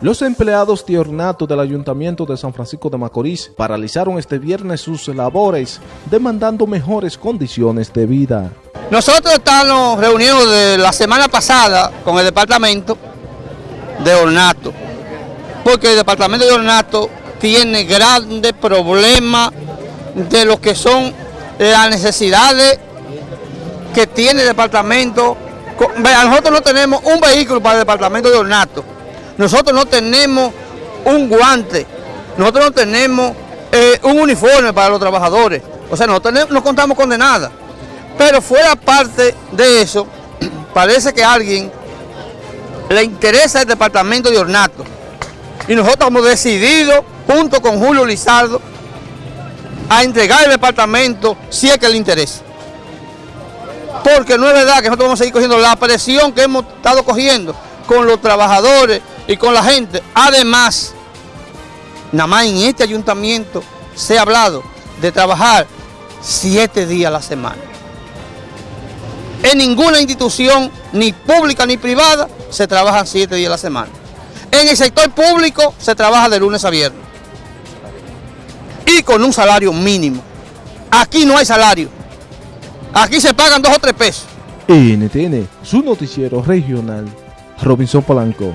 Los empleados de ornato del Ayuntamiento de San Francisco de Macorís paralizaron este viernes sus labores, demandando mejores condiciones de vida. Nosotros estamos reunidos de la semana pasada con el departamento de ornato, porque el departamento de ornato tiene grandes problemas de lo que son las necesidades que tiene el departamento. Nosotros no tenemos un vehículo para el departamento de ornato, nosotros no tenemos un guante, nosotros no tenemos eh, un uniforme para los trabajadores, o sea, no, no contamos con de nada. Pero fuera parte de eso, parece que a alguien le interesa el departamento de ornato. Y nosotros hemos decidido, junto con Julio Lizardo, a entregar el departamento si es que le interesa. Porque no es verdad que nosotros vamos a seguir cogiendo la presión que hemos estado cogiendo con los trabajadores y con la gente. Además, nada más en este ayuntamiento se ha hablado de trabajar siete días a la semana. En ninguna institución, ni pública ni privada, se trabaja siete días a la semana. En el sector público se trabaja de lunes a viernes. Y con un salario mínimo. Aquí no hay salario. Aquí se pagan dos o tres pesos. NTN, su noticiero regional, Robinson Polanco.